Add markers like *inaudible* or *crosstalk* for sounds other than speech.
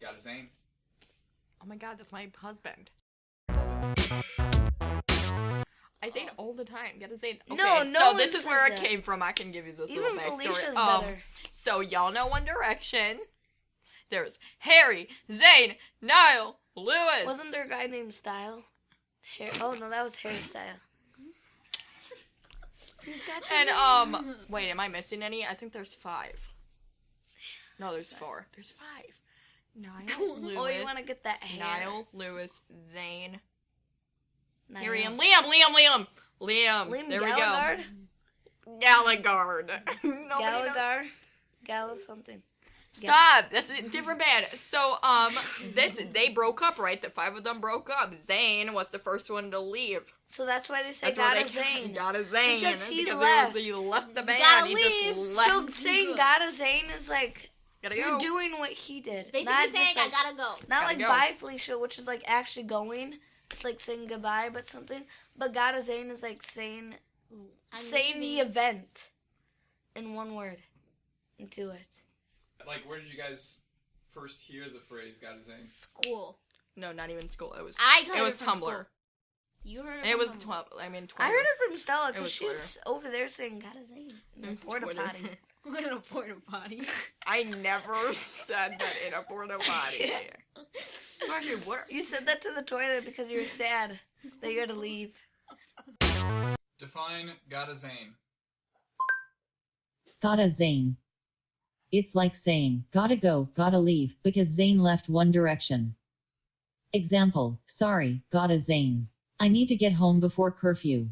Got a Zayn. Oh my god, that's my husband. I say it all the time. Gotta say it. Okay, No, no so this is where it that. came from. I can give you this Even little backstory. Felicia's Um, better. So y'all know One Direction. There's Harry, Zayn, Niall, Louis. Wasn't there a guy named Style? Hair. Oh no, that was hairstyle. He's got some and um, wait, am I missing any? I think there's five. No, there's four. There's five. Niall, Louis, *laughs* Oh, you want to get that hair? Niall, Louis, Zayn, Niall. Harry, and Liam. Liam, Liam, Liam. Liam there Gallagher? we go. Gallagher. *laughs* Gallagher. Gall something. Stop. That's a different band. So um, this they broke up, right? The five of them broke up. Zayn was the first one to leave. So that's why they say why a *laughs* Zayn. Got a Zayn. Because he was- left. he left the band. gotta he leave. just left. So saying got a Zayn is like Gotta you're go. doing what he did. Basically not saying like, I gotta go. not Gotta like go. bye Felicia, which is like actually going. It's like saying goodbye, but something. But got a Zayn is like saying I'm saying the event in one word into it. Like, where did you guys first hear the phrase "Got a Zayn"? school. no, not even school. It was. I heard it was Tumblr. school. You heard it. It from was Tumblr. twelve. I mean, Twitter. I heard it from Stella because was she's over there saying got a Zayn in It the porta potty. *laughs* We're in a porta potty. I never said that in a porta potty. *laughs* So actually, what? You said that to the toilet because you were sad that you had to leave. Define gotta Zayn." Gotta Zayn. It's like saying, gotta go, gotta leave, because Zayn left One Direction. Example, sorry, gotta Zayn. I need to get home before curfew.